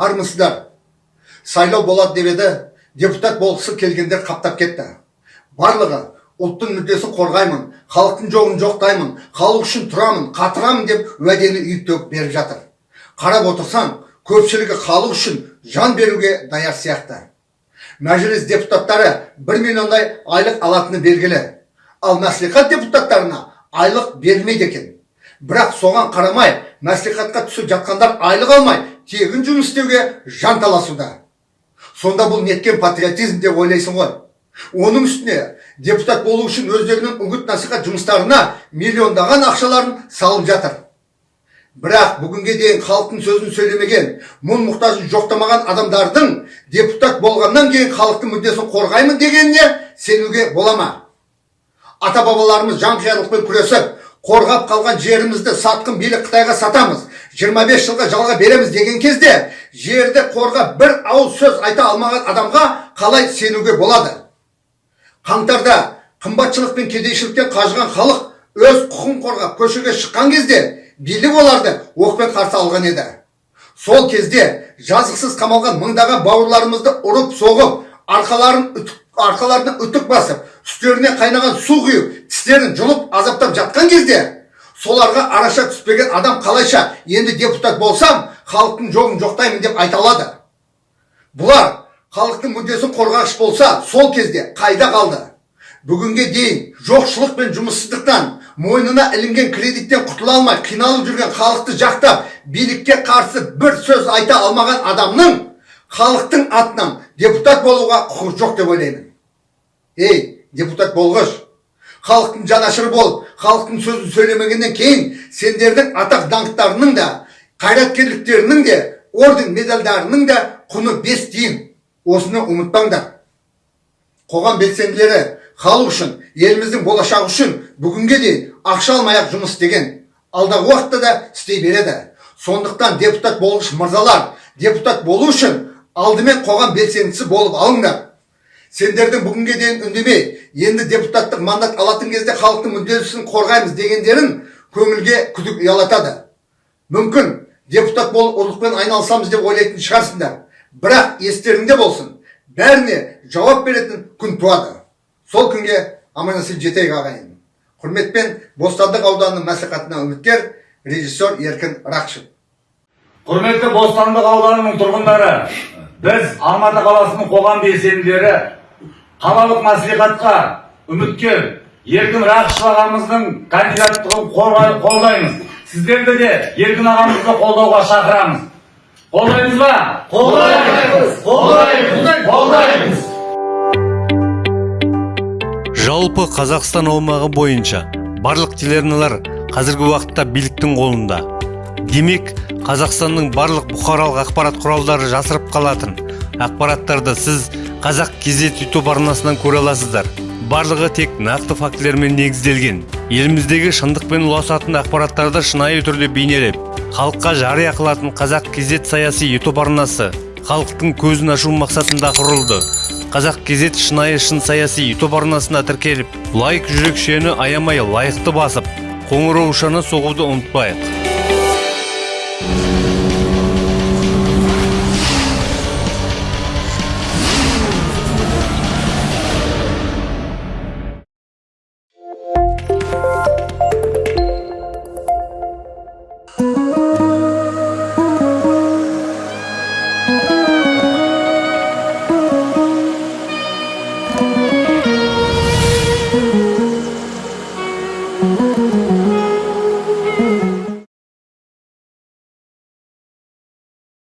армысыздар. Сайлау болады деп еді депутат болғысы келгендер қаптап кетті. Барлығы ұлттың мүддесін қорғаймын халықтың жоғын жоқтаймын халық үшін тұрамын қатырамын деп уәдені үйіп төгіп беріп жатыр. Қарап отырсаң көпшілігі халық үшін жан беруге даяр сияқты. Мәжіліс депутаттары бір миллиондай айлық алатыны белгілі. Ал мәслихат депутаттарына айлық берілмейді екен. Бірақ соған қарамай мәслихатқа түсіп жатқандар айлық алмай тегін жұмыс істеуге жанталасуда. Сонда бұл неткен патриотизм деп ойлайсың ғой. Оның үстіне депутат болу үшін өздерінің үгіт насихат жұмыстарына миллиондаған ақшаларын салып жатыр. Бірақ бүгінге дейін халықтың сөзін сөйлемеген мұң мұқтажын жоқтамаған адамдардың депутат болғаннан кейін халықтың мүддесін қорғаймын дегеніне сенуге бола ма? Ата бабаларымыз жанқиярлықпен күресіп қорғап қалған жерімізді сатқын билік қытайға сатамыз 25 жылға жалға береміз деген кезде жерді қорғап бір ауыз сөз айта алмаған адамға қалай сенуге болады? Қаңтарда қымбатшылық пен кедейшіліктен қажыған халық өз құқын қорғап көшеге шыққан кезде билік оларды оқпен қарсы алған еді. Сол кезде жазықсыз қамалған мыңдаған бауырларымызды ұрып соғып арқаларын үтік, арқаларына үтік басып үстеріне қайнаған су құйып тістерін жұлып азаптап кезде соларға араша түспеген адам қалайша? Енді депутат болсам халықтың жоғын жоқтаймын деп айта алады. Бұлар халықтың мүддесін қорғағыш болса сол кезде қайда қалды? Бүгінге дейін жоқшылық пен жұмыссыздықтан мойнына ілінген кредиттен құтыла алмай қиналып жүрген халықты жақтап билікке қарсы бір сөз айта алмаған адамның халықтың атынан депутат болуға құқығы жоқ деп ойлаймын. Ей депутат болғыш халықтың жанашыры болып халықтың сөзін сөйлемегеннен кейін сендердің атақ даңқтарының да қайраткерліктерінің де орден медальдарының да құны бес тиын. Осыны ұмытпаңдар. Қоғам белсенділері халық үшін еліміздің болашағы үшін бүгінге дейін ақша алмай ақ жұмыс істеген алдағы уақытта да істей береді. Сондықтан депутат болғыш мырзалар депутат болу үшін алдымен қоғам белсендісі болып алыңдар. Сендердің бүгінге дейін үндемей енді депутаттық мандат алатын кезде халықтың мүддесін қорғаймыз дегендерін көңілге күдік ұялатады. Мүмкін депутат болып ұрлықпен айналысамыз деп ойлайтын шығарсыңдар. Бірақ естеріңде болсын бәріне жауап беретін күн туады. Сол күнге аман есен жетейік ағайын. Құрметпен бостандық ауданының мәслихатына үміткер режиссер еркін рақышев құрметті бостандық ауданының тұрғындары біз алматы қаласының қоғам белсенділері қалалық мәслихатқа үміткер еркін рақышев ағамыздың кандидаттығын қолдаймыз сіздерді де еркін ағамызды қолдауға шақырамыз қолдаймыз ба қолдаймыз қолдаймыз қолдаймыз жалпы қазақстан аумағы бойынша барлық телеарналар қазіргі уақытта биліктің қолында. Демек қазақстанның барлық бұқаралық ақпарат құралдары жасырып қалатын ақпараттарды сіз қазақ кезет ютуб арнасынан көре аласыздар. Барлығы тек нақты фактілермен негізделген. Еліміздегі шындықпен ұласатын ақпараттарды шынайы түрде бейнелеп халыққа жария қылатын қазақ кезет саяси ютуб арнасы халықтың көзін ашу мақсатында құрылды. Қазақ кезет шынайы шын саяси ютуб арнасына тіркеліп лайк жүрекшені аямай лайықты басып қоңыраушаны соғуды ұмытпайық.